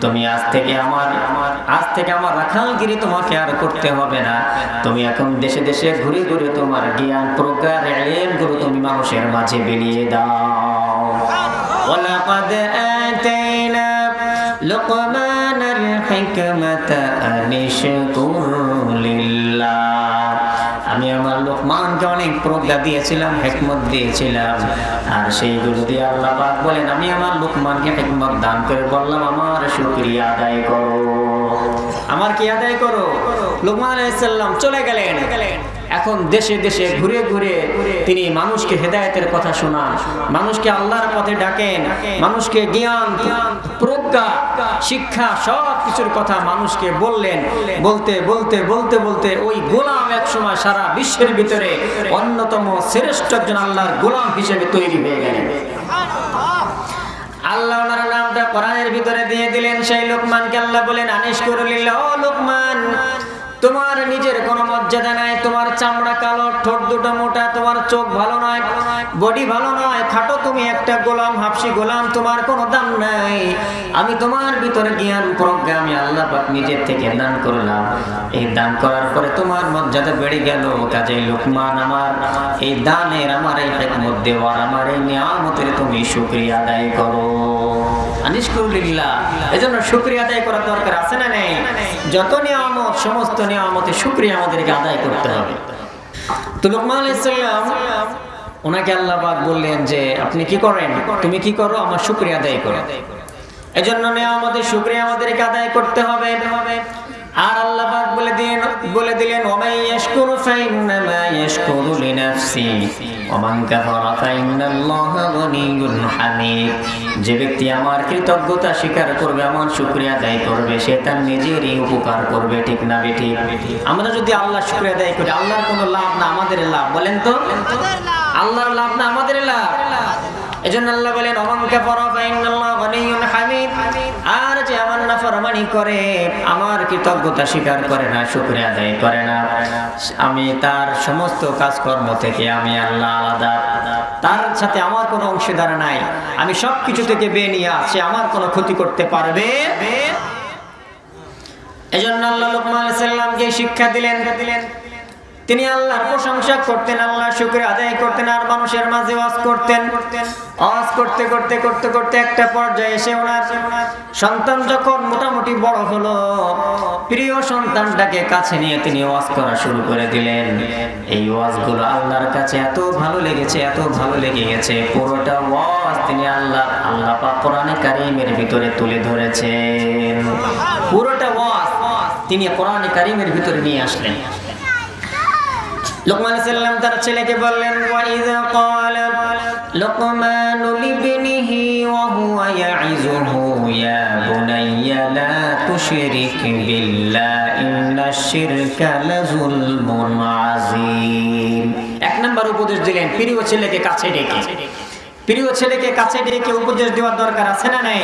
তুমি আজ থেকে আমার আমার আজ থেকে আমার রাখালগিরি তোমাকে আর করতে হবে না তুমি এখন দেশে দেশে ঘুরে ঘুরে তোমার জ্ঞান প্রজ্ঞার এলেমগুলো তুমি মানুষের মাঝে বিলিয়ে দাও ولقد آتينا لقمان الحكمة أن اشكر لله আমি আমার লোকমানকে অনেক প্রজ্ঞা দিয়েছিলাম, হেকমত দিয়েছিলাম। আর সেইগুলো দিয়ে আল্লাহ বলেন, আমি আমার লোকমানকে হেকমত দান করে বললাম, আমার শুক্রিয়া আদায় করো। আমার কি আদায় করো? লোকমান আলাইসাল্লাম চলে গেলেন। এখন দেশে দেশে ঘুরে ঘুরে তিনি মানুষকে হেদায়েতের কথা শোনান। মানুষকে আল্লাহর পথে ডাকেন। মানুষকে জ্ঞান, প্রজ্ঞা, শিক্ষা সব কিছুর কথা মানুষকে বললেন। বলতে বলতে বলতে বলতে ওই গোলাম এক সময় সারা বিশ্বের ভিতরে অন্যতম শ্রেষ্ঠ একজন আল্লাহর গোলাম হিসেবে তৈরি হয়ে গেলেন। আল্লাহ নামটা কোরআনের ভিতরে দিয়ে দিলেন। সেই লোকমানকে আল্লাহ বলেন আনিস করলিল লোকমান তোমার নিজের কোনো মর্যাদা নাই, তোমার চামড়া কালো, ঠোঁট দুটো মোটা, তোমার চোখ ভালো নয়, বডি ভালো নয়, খাটো তুমি একটা গোলাম, হাফসি গোলাম, তোমার কোনো দাম নাই। আমি তোমার ভিতরে জ্ঞান প্রজ্ঞা, আমি আল্লাহ পাক নিজের থেকে দান করলাম। এই দান করার পরে তোমার মর্যাদা বেড়ে গেল কাজে লোকমান আমার, এই দানের, আমার এই হেকমত দেওয়ার, আমার এই নিয়ামতের তুমি শুক্রিয়া আদায় করো। আদায় দরকার আছে না যত সমস্ত শুক্রিয়া আমাদেরকে আদায় করতে হবে। তো লোকমান আলাইসাল্লাম ওনাকে আল্লাহ পাক বললেন যে, আপনি কি করেন? তুমি কি করো? আমার শুক্রিয়া আদায় করো। এজন্য আমাদের শুক্রিয়া আমাদেরকে আদায় করতে হবে। আর আল্লাহ পাক বলে দিলেন বলে দিলেন, ওমাই ইয়াশকুরু ফাইন্নামা ইয়াশকুরু লিনাফসি। ওমান কাফারা ফাইন্নাল্লাহা গনিয়্যুন হামিদ। যে ব্যক্তি আমার কৃতজ্ঞতা স্বীকার করবে, আমার শুকরিয়া আদায় করবে, সে তার নিজেরই উপকার করবে, ঠিক না বেঠিক আমরা যদি আল্লাহ শুকরিয়া আদায় করি, আল্লাহর কোনো লাভ না, আমাদের লাভ, বলেন তো? আল্লাহর লাভ না, আমাদের লাভ? এজন্য আল্লাহ বলেন অমান কাফারা ফাইন্নাল্লাহ গনিয়্যুন হামিদ। আর নাফরমানি করে, আমার কৃতজ্ঞতা স্বীকার করে না, শুক্রিয়া আদায় করে না। আমি তার সমস্ত কাজকর্ম থেকে আমি আল্লাহ আলাদা। তার সাথে আমার কোনো অংশীদার নাই। আমি সব কিছু থেকে বেনিয়া সে আমার কোনো ক্ষতি করতে পারবে? এজন্য আল্লাহ লোকমান সাল্লামকে শিক্ষা দিলেন দিলেন। তিনি আল্লাহর প্রশংসা করতেন আল্লাহ শুক্র আদায় করতেন, আর মানুষের মাঝে ওয়াজ করতেন। ওয়াজ করতে করতে করতে করতে একটা পর্যায়ে এসে ওনার সন্তান যখন মোটামুটি বড় হলো, প্রিয় সন্তানটাকে কাছে নিয়ে তিনি ওয়াজ করা শুরু করে দিলেন। এই ওয়াজগুলো আল্লাহর কাছে এত ভালো লেগেছে, এত ভালো লেগে গেছে। পুরোটা ওয়াজ তিনি আল্লাহ আল্লাহ পাক কোরআনে কারিমের ভিতরে তুলে ধরেছেন। পুরোটা ওয়াজ তিনি কোরআনে কারিমের ভিতরে নিয়ে আসলেন। লোকমান সাল্লাম তার ছেলেকে বললেন ওয়াইযা ক্বালা লুকমানু লিবনিহি হুয়া ইয়াইযুহু ইয়া বুনাইয়া, লা তুশরিক বিল্লাহ ইন্নাশ শিরকা লাযুলমুন এক নাম্বার উপদেশ দিলেন, প্রিয় ছেলেকে কাছে ডেকে। প্রিয় ছেলেকে কাছে ডেকে উপদেশ দেওয়ার দরকার আছে না নাই?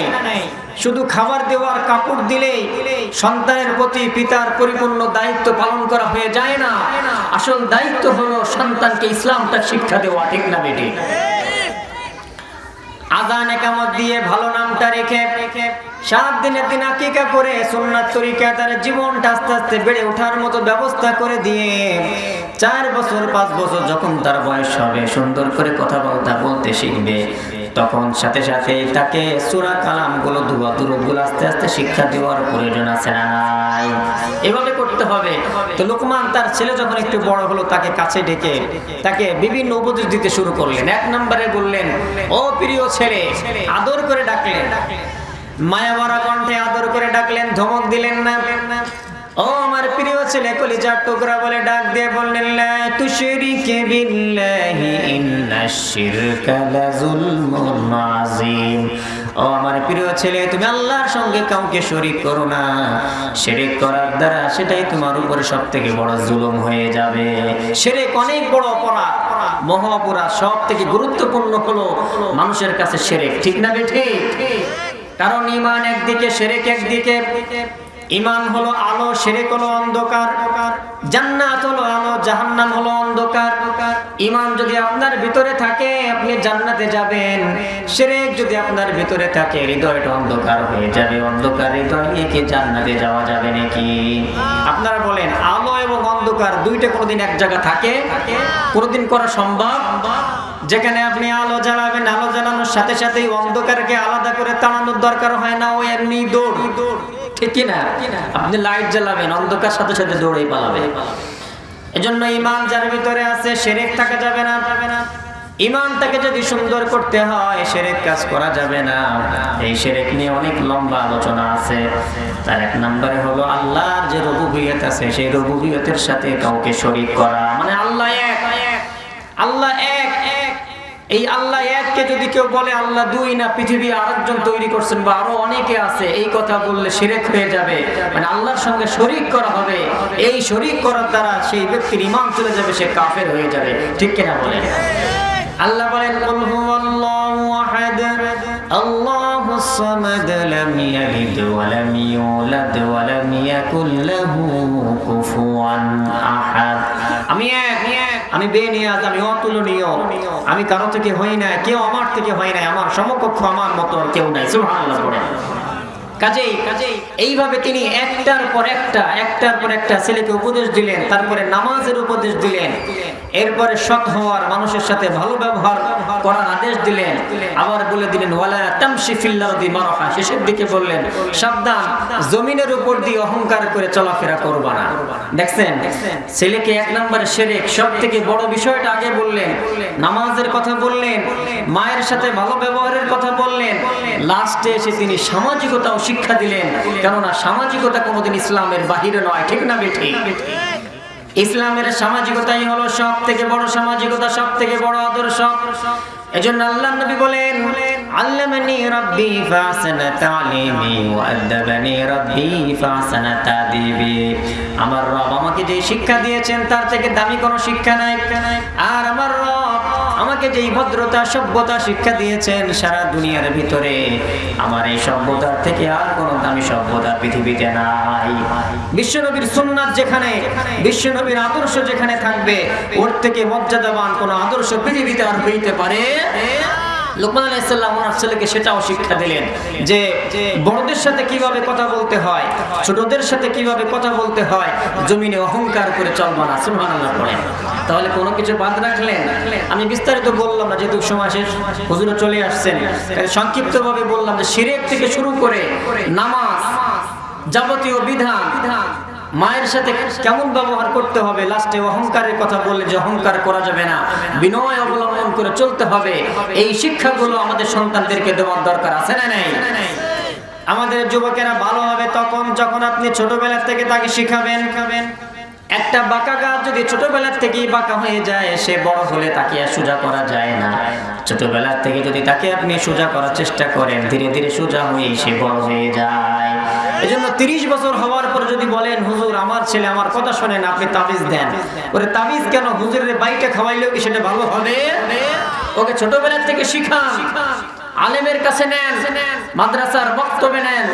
শুধু খাবার দেওয়ার কাপড় দিলে সন্তানের প্রতি পিতার পরিপূর্ণ দায়িত্ব পালন করা হয়ে যায় না। আসল দায়িত্ব হলো সন্তানকে ইসলামটা শিক্ষা দেওয়া ঠিক না বেটি? আজান একামত দিয়ে ভালো নামটা রেখে রেখে সাত দিনের দিন আকিকা করে সোমনাথ তরিকা তার জীবনটা আস্তে আস্তে বেড়ে ওঠার মতো ব্যবস্থা করে দিয়ে চার বছর, পাঁচ বছর যখন তার বয়স হবে, সুন্দর করে কথা বলতে শিখবে। তখন সাথে সাথে তাকে সুরা কালামগুলো দুয়া দুরুদগুলো আস্তে আস্তে শিক্ষা দেওয়ার প্রয়োজন আছে না নাই? এভাবে করতে হবে। তো লোকমান তার ছেলে যখন একটু বড় হলো, তাকে কাছে ডেকে তাকে বিভিন্ন উপদেশ দিতে শুরু করলেন। এক নম্বরে বললেন, ও প্রিয় ছেলে, আদর করে ডাকলেন। মায়া ভরা কণ্ঠে আদর করে ডাকলেন, ধমক দিলেন না। ও আমার প্রিয় ছেলে, কলিজার টুকরা বলে ডাক দিয়ে বললেন ও আমার প্রিয় ছেলে, তুমি আল্লাহর সঙ্গে কাউকে শরীক করো না। শিরিক করার দ্বারা সেটাই তোমার উপরে সব থেকে বড় জুলুম হয়ে যাবে। শিরিক অনেক বড় অপরাধ, মহা সব থেকে গুরুত্বপূর্ণ হলো মানুষের কাছে শিরিক, ঠিক না বেঠি কারণ ইমান একদিকে, শিরিক একদিকে। ইমান হলো আলো, সেরেক হলো অন্ধকার। জান্নাত হলো আলো, জাহান্নাম হলো অন্ধকার। ইমান যদি আপনার ভিতরে থাকে, আপনি জান্নাতে যাবেন। সেরেক যদি আপনার ভিতরে থাকে, হৃদয়টা অন্ধকার হয়ে যাবে। অন্ধকার হৃদয় নিয়ে কি জান্নাতে যাওয়া যাবে নাকি? আপনারা বলেন, আলো এবং অন্ধকার দুইটা কোনোদিন এক জায়গা থাকে? কোনোদিন করা সম্ভব? যেখানে আপনি আলো জ্বালাবেন, আলো জ্বালানোর সাথে সাথেই অন্ধকারকে আলাদা করে তাড়ানোর দরকার হয় না। ও এমনি দৌড়। ঠিক কিনা আপনি লাইট জ্বালাবেন, অন্ধকার সাথে সাথে দৌড়েই পালাবে এজন্য ইমান যার ভিতরে আছে, সেরেক থাকা যাবে না। যাবে না ইমানটাকে যদি সুন্দর করতে হয় কাজ করা যাবে না। এই সেরেক নিয়ে অনেক লম্বা আলোচনা আছে। তার এক নম্বরে হলো আল্লাহর যে রবুবিয়ত আছে, সেই রবুবিয়তের সাথে কাউকে শরীক করা। মানে আল্লাহ এক। আল্লাহ এক। এই আল্লাহ এককে যদি কেউ বলে, আল্লাহ দুই না, পৃথিবী আরেকজন তৈরি করছেন বা আরও অনেকে আছে এই কথা বললে শিরেক হয়ে যাবে। মানে আল্লাহর সঙ্গে শরিক করা হবে। এই শরিক করার দ্বারা সেই ব্যক্তির ইমান চলে যাবে, সে কাফের হয়ে যাবে। ঠিক কিনা বলে আল্লাহ বলেন ইয়ালিদ ওয়া লাম ইউলাদ ওয়া লাম ইয়াকুল লাহু কুফুয়ান আহাদ। আমি এক আমি বেনিয়াজ, আমি অতুলনীয়। আমি কারও থেকে হই না কেউ আমার থেকে হয় নাই, আমার সমকক্ষ আমার মতো আর কেউ নাই। সুবহানাল্লাহ পড়ে কাজেই কাজেই। এইভাবে তিনি একটার পর একটা, একটার পর একটা ছেলেকে উপদেশ দিলেন, তারপরে নামাজের উপদেশ দিলেন। এরপরে সৎ হওয়ার, মানুষের সাথে ভালো ব্যবহার করার আদেশ দিলেন। আবার বলে দিলেন শেষের দিকে বললেন, সাবধান, জমিনের উপর দিয়ে অহংকার করে চলাফেরা করবা না। দেখছেন? ছেলেকে এক নম্বরে সেরেক সব থেকে বড় বিষয়টা আগে বললেন, নামাজের কথা বললেন, মায়ের সাথে ভালো ব্যবহারের কথা বললেন। লাস্টে এসে তিনি সামাজিকতাও শিক্ষা দিলেন, কেননা সামাজিকতা কোনোদিন ইসলামের বাহিরে নয়, ঠিক না বেঠি ইসলামের সামাজিকতাই হলো সব থেকে বড় সামাজিকতা সব থেকে বড় আদর্শ। আমার রব আমাকে যে শিক্ষা দিয়েছেন, তার থেকে দামি কোনো শিক্ষা নাই। আর আমার রব আমাকে যেই ভদ্রতা, সভ্যতা শিক্ষা দিয়েছেন সারা দুনিয়ার ভিতরে, আমার এই সভ্যতার থেকে আর কোনো দামি সভ্যতা পৃথিবীতে নাই। বিশ্বনবীর সুন্নাত যেখানে, বিশ্বনবীর আদর্শ যেখানে থাকবে, ওর থেকে মর্যাদাবান কোনো আদর্শ পৃথিবীতে আর হইতে পারে লোকমান আলাইসাল্লাম ওনার ছেলেকে সেটাও শিক্ষা দিলেন যে বড়দের সাথে কীভাবে কথা বলতে হয়, ছোটদের সাথে কীভাবে কথা বলতে হয়, জমিনে অহংকার করে চলবা না তাহলে কোনো কিছু বাদ রাখলেন? আমি বিস্তারিত বললাম না, যেহেতু সময় হুজুরে চলে আসছেন। সংক্ষিপ্ত ভাবে বললাম যে শিরেক থেকে শুরু করে নামাজ যাবতীয় বিধান মায়ের সাথে কেমন ব্যবহার করতে হবে? লাস্টে অহংকারের কথা বললে যে অহংকার করা যাবে না। বিনয় অবলম্বন করে চলতে হবে। এই শিক্ষাগুলো আমাদের সন্তানদেরকে দেওয়ার দরকার আছে না নাই? আমাদের যুবকেরা ভালো হবে তখন যখন আপনি ছোটবেলা থেকে তাকে শিখাবেন। খাবেন একটা বাঁকা গাছ যদি ছোটবেলার থেকেই বাঁকা হয়ে যায়, সে বড় হলে তাকে আর সোজা করা যায় না। ছোটবেলার থেকে যদি তাকে আপনি সোজা করার চেষ্টা করেন, ধীরে ধীরে সোজা হয়ে সে বড় হয়ে যায়। তিরিশ বছর হওয়ার পর যদি বলেন, হুজুর, আমার ছেলে আমার কথা শোনেন আপনি তাবিজ দেন। ওরে তাবিজ কেন? হুজুরের বাইকে খাওয়াইলেও কি সেটা ভালো হবে? ওকে ছোটবেলার থেকে শিখান। আলেমের কাছে নেন, মাদ্রাসার বক্তব্য নেন।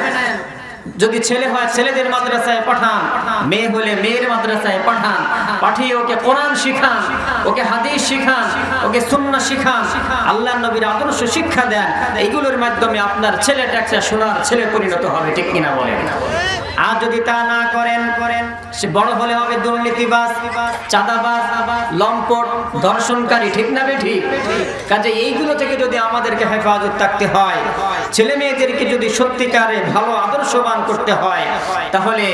যদি ছেলে হয়, ছেলেদের মাদ্রাসায় পাঠান। মেয়ে হলে মেয়ের মাদ্রাসায় পাঠান। পাঠিয়ে ওকে কোরআন শিখান, ওকে হাদিস শিখান, ওকে সুন্না শিখান। আল্লাহ নবীর আদর্শ শিক্ষা দেন। এইগুলোর মাধ্যমে আপনার ছেলেটা একটা সোনার ছেলে পরিণত হবে, ঠিক কিনা বলেন? আর যদি তা না করেন করেন সে বড় হলে হবে দুর্নীতিবাজ, চাঁদাবাজ, লম্পট, দর্শনকারী, ঠিক না ঠিক? কাজে এইগুলো থেকে যদি আমাদেরকে হেফাজত থাকতে হয়, ছেলে মেয়েদেরকে যদি সত্যিকারে ভালো আদর্শবান করতে হয়, তাহলে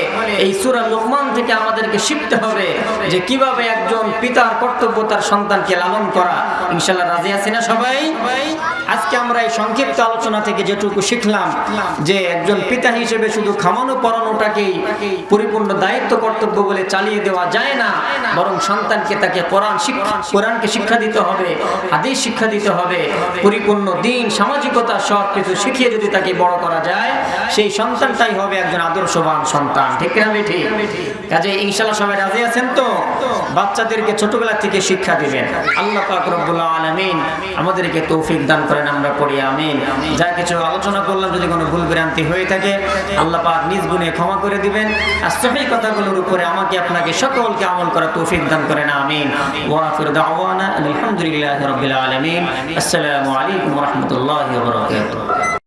এই সুরা লোকমান থেকে আমাদেরকে শিখতে হবে যে কীভাবে একজন পিতার কর্তব্য তার সন্তানকে লালন করা। ইনশাল্লাহ রাজি আছি না সবাই? আজকে আমরা এই সংক্ষিপ্ত আলোচনা থেকে যেটুকু শিখলাম যে একজন পিতা হিসেবে শুধু খামানো পড়ানোটাকেই পরিপূর্ণ দায়িত্ব, কর্তব্য বলে চালিয়ে দেওয়া যায় না। বরং সন্তানকে তাকে কোরআন শিক্ষা, কোরআনকে শিক্ষা দিতে হবে, হাদিস শিক্ষা দিতে হবে, পরিপূর্ণ দিন, সামাজিকতা সব কিছু শিখিয়ে যদি তাকে বড় করা যায়, সেই সন্তানটাই হবে একজন আদর্শবান সন্তান। ঠিক না ঠিক? কাজে ইনশাল্লাহ সবাই রাজি আছেন তো? বাচ্চাদেরকে ছোটবেলা থেকে শিক্ষা দিবেন। আল্লাহ পাক আমাদেরকে তৌফিক দান করেন আমরা পড়ি, আমিন। যা কিছু আলোচনা করলাম, যদি কোনো ভুল বিরান্তি হয়ে থাকে, আল্লাহ পাক নিজ গুণে ক্ষমা করে দিবেন। আর সহি কথাগুলোর উপরে আমাকে আপনাকে সকলকে আমল করা তৌফিক দান করেন, আমিন। ওয়া আখির দাওয়ানা আলহামদুলিল্লাহি রাব্বিল আলামিন। আসসালামু আলাইকুম ওয়া রাহমাতুল্লাহি ওয়া বারাকাতুহু।